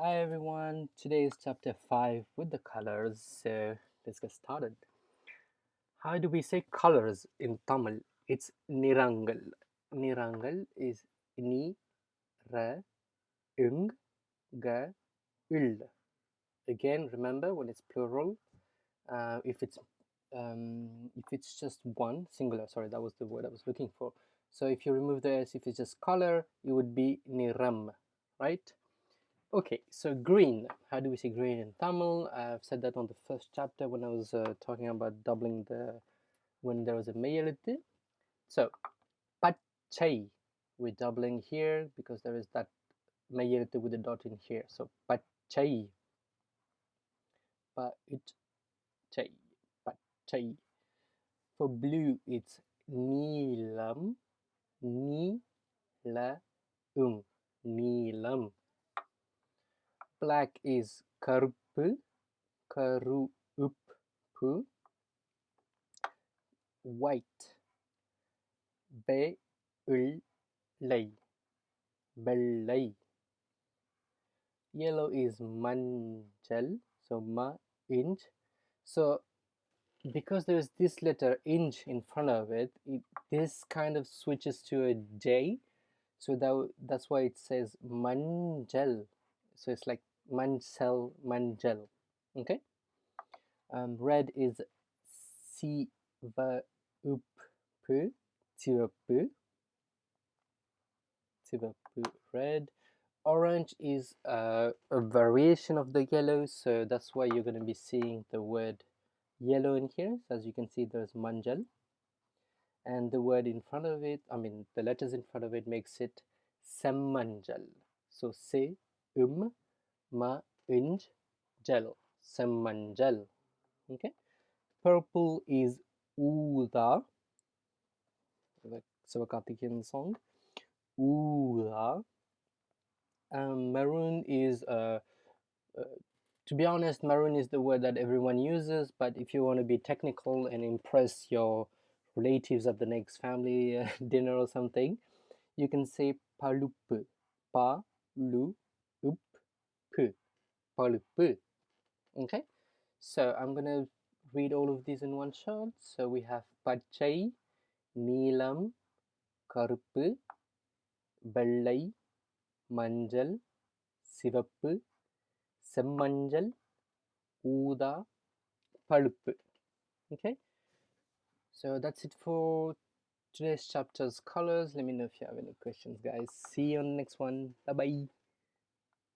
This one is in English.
Hi everyone, today is chapter 5 with the colors, so let's get started. How do we say colors in Tamil? It's nirangal. Nirangal is ni, ra, ung, ga, ul. Again, remember when it's plural, uh, if it's um, if it's just one singular, sorry, that was the word I was looking for. So if you remove the s, if it's just color, it would be niram, right? Okay, so green. How do we say green in Tamil? I've said that on the first chapter when I was uh, talking about doubling the when there was a mayality. So, pachai, we're doubling here because there is that mayality with the dot in here. So, pachai, pachai, pachai. For blue, it's nilam, ni la um nilam black is karupu, karupu, white, beulai, belai. Yellow is manjal, so ma inch. So because there's this letter inch in front of it, it this kind of switches to a J so that that's why it says manjal so it's like Mangel, mangel, Okay, um, red is Sivapupu Sivapu pu. red. Orange is uh, a variation of the yellow, so that's why you're going to be seeing the word yellow in here. So as you can see, there's mangel, and the word in front of it, I mean the letters in front of it makes it Semanjal. So se um ma inj gel semmanjal okay purple is Uda, the Sivakarthikeyan song. Uda. Um, maroon is uh, uh, to be honest, maroon is the word that everyone uses, but if you want to be technical and impress your relatives at the next family uh, dinner or something, you can say palupu. Pa lu pulpu. Okay, so I'm gonna read all of these in one shot. So we have pachai, Nilam, karupu, Balai, manjal, sivappu, Sammanjal, uda, palupu. Okay, so that's it for today's chapter's colors. Let me know if you have any questions, guys. See you on the next one. Bye bye.